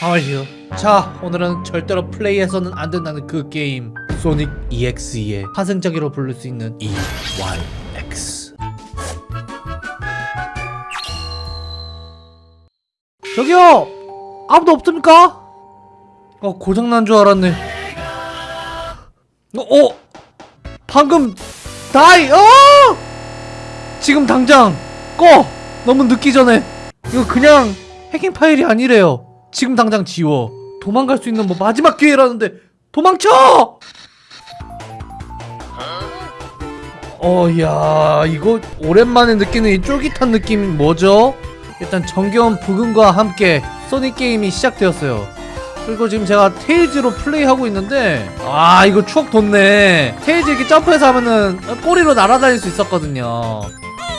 하와이요 자 오늘은 절대로 플레이해서는 안 된다는 그 게임. 소닉 EXE의 파생적이로 부를 수 있는 EYX 저기요! 아무도 없습니까? 어 고장난 줄 알았네. 어, 어? 방금 다이 어? 지금 당장 꺼! 너무 늦기 전에. 이거 그냥 해킹 파일이 아니래요 지금 당장 지워. 도망갈 수 있는 뭐 마지막 기회라는데 도망쳐! 어야 이거 오랜만에 느끼는 이 쫄깃한 느낌 뭐죠? 일단 정겨운 부금과 함께 소닉 게임이 시작되었어요. 그리고 지금 제가 테일즈로 플레이하고 있는데 아 이거 추억 돋네. 테일즈 이렇게 점프해서 하면은 꼬리로 날아다닐 수 있었거든요.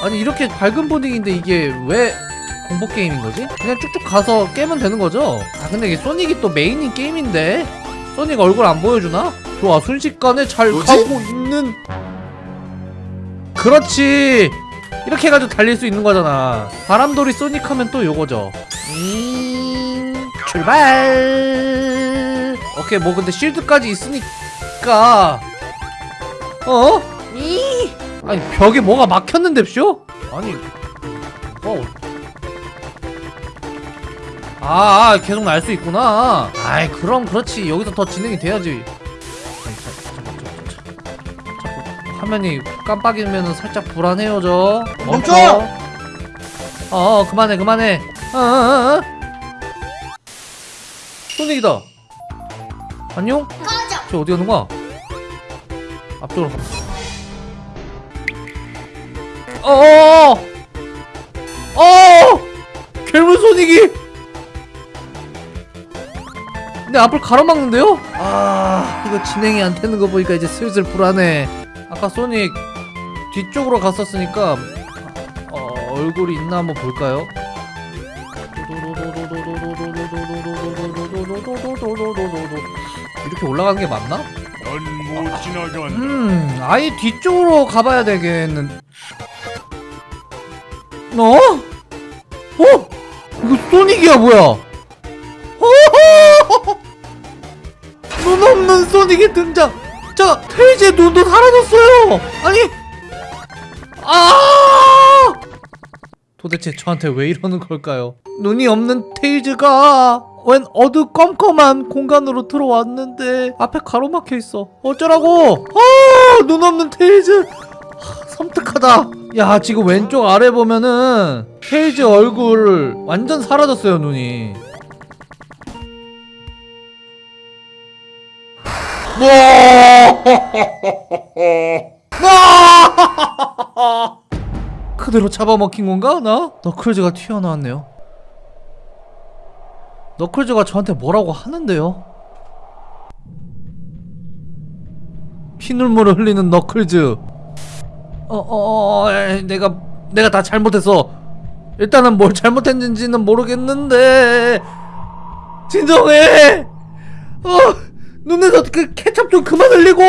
아니 이렇게 밝은 분위기인데 이게 왜 공포 게임인 거지? 그냥 쭉쭉 가서 깨면 되는 거죠? 아 근데 이게 소닉이 또 메인인 게임인데 소닉 얼굴 안 보여주나? 좋아 순식간에 잘 뭐지? 가고 있는 그렇지 이렇게 해가지고 달릴 수 있는 거잖아 바람돌이 소닉 하면 또 요거죠 음, 출발 오케이 뭐 근데 쉴드까지 있으니까 어? 이 아니 벽에 뭐가 막혔는데 쇼? 아니 어 아, 아, 계속 날 수 있구나. 아이, 그럼 그렇지. 여기서 더 진행이 돼야지. 아이, 자, 자, 자, 자, 자, 자꾸 화면이 깜빡이면은 살짝 불안해요, 저. 멈춰! 어, 어, 그만해, 그만해. 어, 어, 어, 어. 소닉이다. 안녕? 저 어디 가는 거야? 앞쪽으로 가. 어어어! 어! 괴물 소닉이! 내 앞을 가로막는데요? 아 이거 진행이 안 되는 거 보니까 이제 슬슬 불안해 아까 소닉 뒤쪽으로 갔었으니까 어, 얼굴이 있나 한번 볼까요? 이렇게 올라가는 게 맞나? 음 아예 뒤쪽으로 가봐야 되겠는 어? 어? 이거 소닉이야 뭐야 눈 없는 소닉의 등장. 자 테이즈의 눈도 사라졌어요. 아니 아! 도대체 저한테 왜 이러는 걸까요? 눈이 없는 테이즈가 웬 어두컴컴한 공간으로 들어왔는데 앞에 가로막혀 있어. 어쩌라고? 아 눈 없는 테이즈. 하, 섬뜩하다. 야 지금 왼쪽 아래 보면은 테이즈 얼굴 완전 사라졌어요 눈이 그대로 잡아먹힌 건가 나? 너클즈가 튀어나왔네요. 너클즈가 저한테 뭐라고 하는데요? 피눈물을 흘리는 너클즈. 어어어 내가 내가 다 잘못했어. 일단은 뭘 잘못했는지는 모르겠는데. 진정해! 어 눈에서 그 케찹 좀 그만 흘리고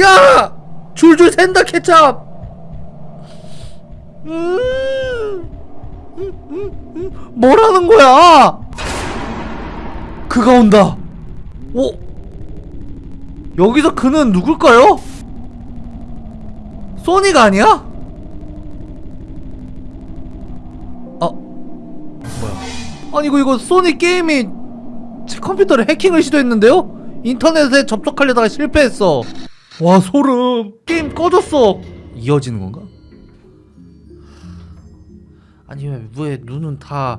야 줄줄 샌다 케찹 음, 음, 음, 음. 뭐라는 거야 그가 온다 오 여기서 그는 누굴까요? 소니가 아니야? 어 뭐야 아니 이거 이거 소니 게임이 제 컴퓨터를 해킹을 시도했는데요? 인터넷에 접속하려다가 실패했어. 와 소름. 게임 꺼졌어. 이어지는 건가? 아니 왜, 왜 눈은 다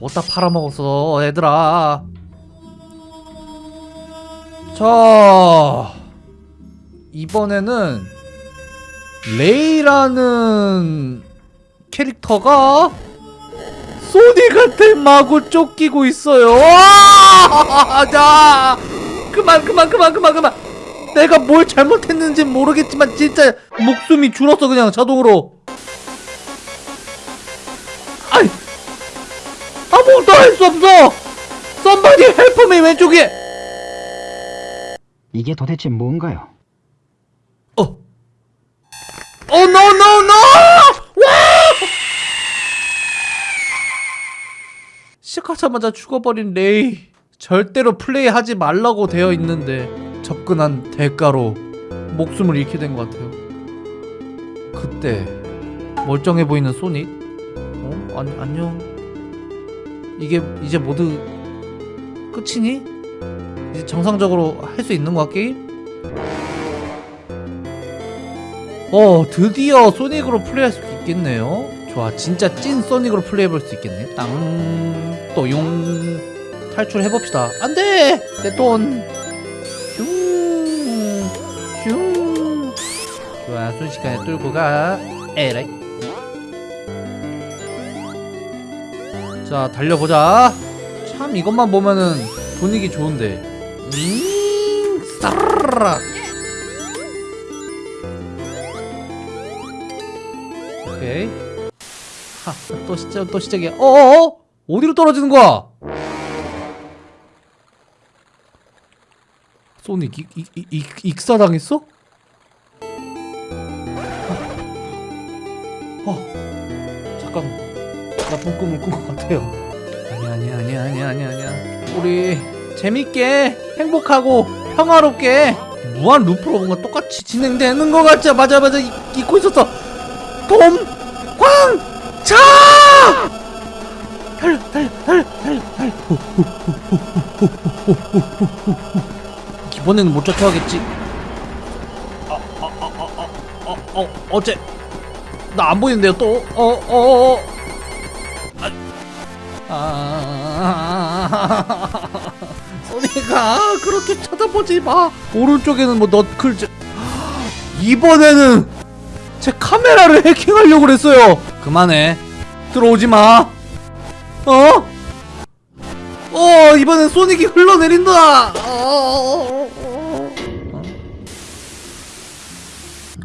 어디다 팔아먹었어 얘들아? 자 이번에는 레이라는 캐릭터가 소닉한테 마구 쫓기고 있어요. 와! 자 그만 그만 그만 그만 그만 내가 뭘 잘못했는지 모르겠지만 진짜 목숨이 줄었어 그냥 자동으로 아이 아무것도 할 수 없어 썸바디 헬프미 왼쪽에 이게 도대체 뭔가요? 어. 어, No, no, no! 와! 시작하자. 시작하자마자 죽어버린 레이 절대로 플레이하지 말라고 되어 있는데 접근한 대가로 목숨을 잃게 된 것 같아요 그때 멀쩡해 보이는 소닉 어? 아니, 안녕 이게 이제 모두 끝이니? 이제 정상적으로 할 수 있는 거야 게임? 어 드디어 소닉으로 플레이할 수 있겠네요 좋아 진짜 찐 소닉으로 플레이해볼 수 있겠네 땅또용 탈출해봅시다. 안돼! 내돈! 슝 슝! 좋아 순식간에 뚫고 가. 에라이. 자 달려보자. 참 이것만 보면은 분위기 좋은데. 음 싸르르 오케이. 하, 또 시작 또 시작이야. 어어어? 어디로 떨어지는 거야 소닉 익, 익, 익, 익, 익사당했어? 어, 어 잠깐 나쁜 꿈을 꾼 것 같아요 아니야 아니야 아니야 아니야 아니야 아니야 우리 재밌게 행복하고 평화롭게 무한 루프로 뭔가 똑같이 진행되는 것 같죠 맞아 맞아 잊, 잊고 있었어 돔! 광! 차! 달려 달려 달려 달려 달려 기본에는 못 쫓아가겠지. 어, 어, 어, 어, 어, 어, 어, 어째? 나 안 보이는데요 또? 어, 어, 어. 어. 아... 아. 소니가 그렇게 쳐다보지 마. 오른쪽에는 뭐 너클 제... 이번에는 제 카메라를 해킹하려고 그랬어요. 그만해. 들어오지 마. 어? 어 이번엔 소닉이 흘러내린다. 어,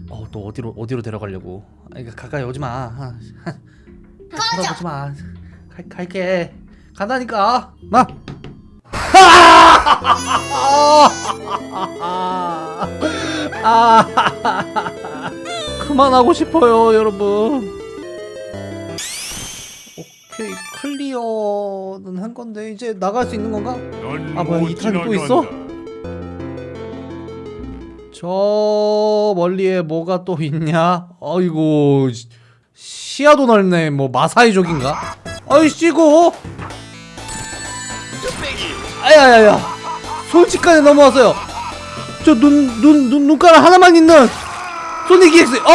어, 또 어디로 어디로 데려가려고? 아, 이거 가까이 오지 마. 아, 쳐다보지 마. 갈, 갈게. 간다니까. 마. 아. 그만하고 싶어요, 여러분. 오케이, 클리어는 한 건데 이제 나갈 수 있는 건가? 아, 뭐야, 넌못 이 탄이 또 있어? 저 멀리에 뭐가 또 있냐? 아이고 시- 시야도 넓네. 뭐 마사이족인가? 아이씨고. 아야야야. 솔직간에 넘어왔어요. 저 눈 눈 눈 눈가락 하나만 있는 소닉 EX. 어!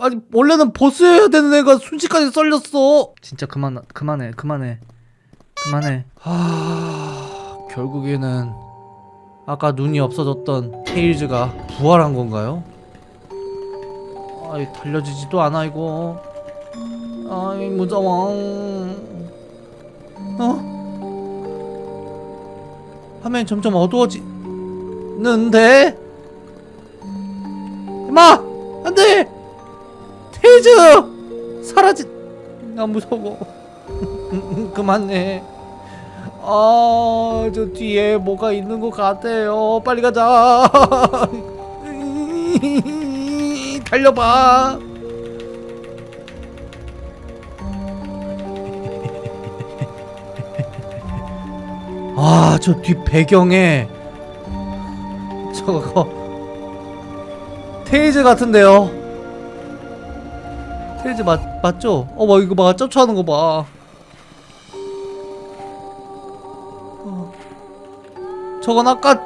아니 원래는 보스여야 되는 애가 순식간에 썰렸어. 진짜 그만 그만해 그만해 그만해. 하 결국에는 아까 눈이 없어졌던 테일즈가 부활한 건가요? 아이 달려지지도 않아 이거. 아이 무서워. 어? 화면이 점점 어두워지는데? 임마! 테이즈! 사라지... 나 무서워. 그만해. 아, 저 뒤에 뭐가 있는 것 같아요. 빨리 가자. 달려봐. 아, 저 뒤 배경에 저거 테이즈 같은데요. 테이즈 맞 맞죠? 어, 뭐 이거 봐, 쫓아오는 거 봐. 어. 저건 아까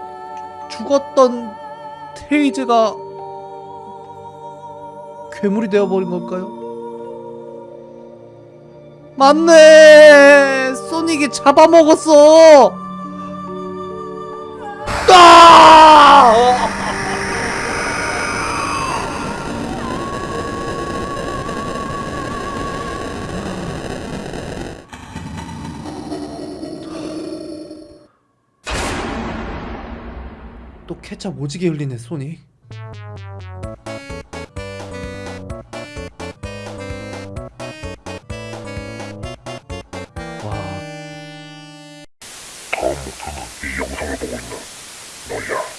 죽었던 테이즈가 괴물이 되어버린 걸까요? 맞네! 소닉이 잡아먹었어! 또 케찹 오지게 흘리네 소닉 와. 다음 목표는 이 영상을 보고 있는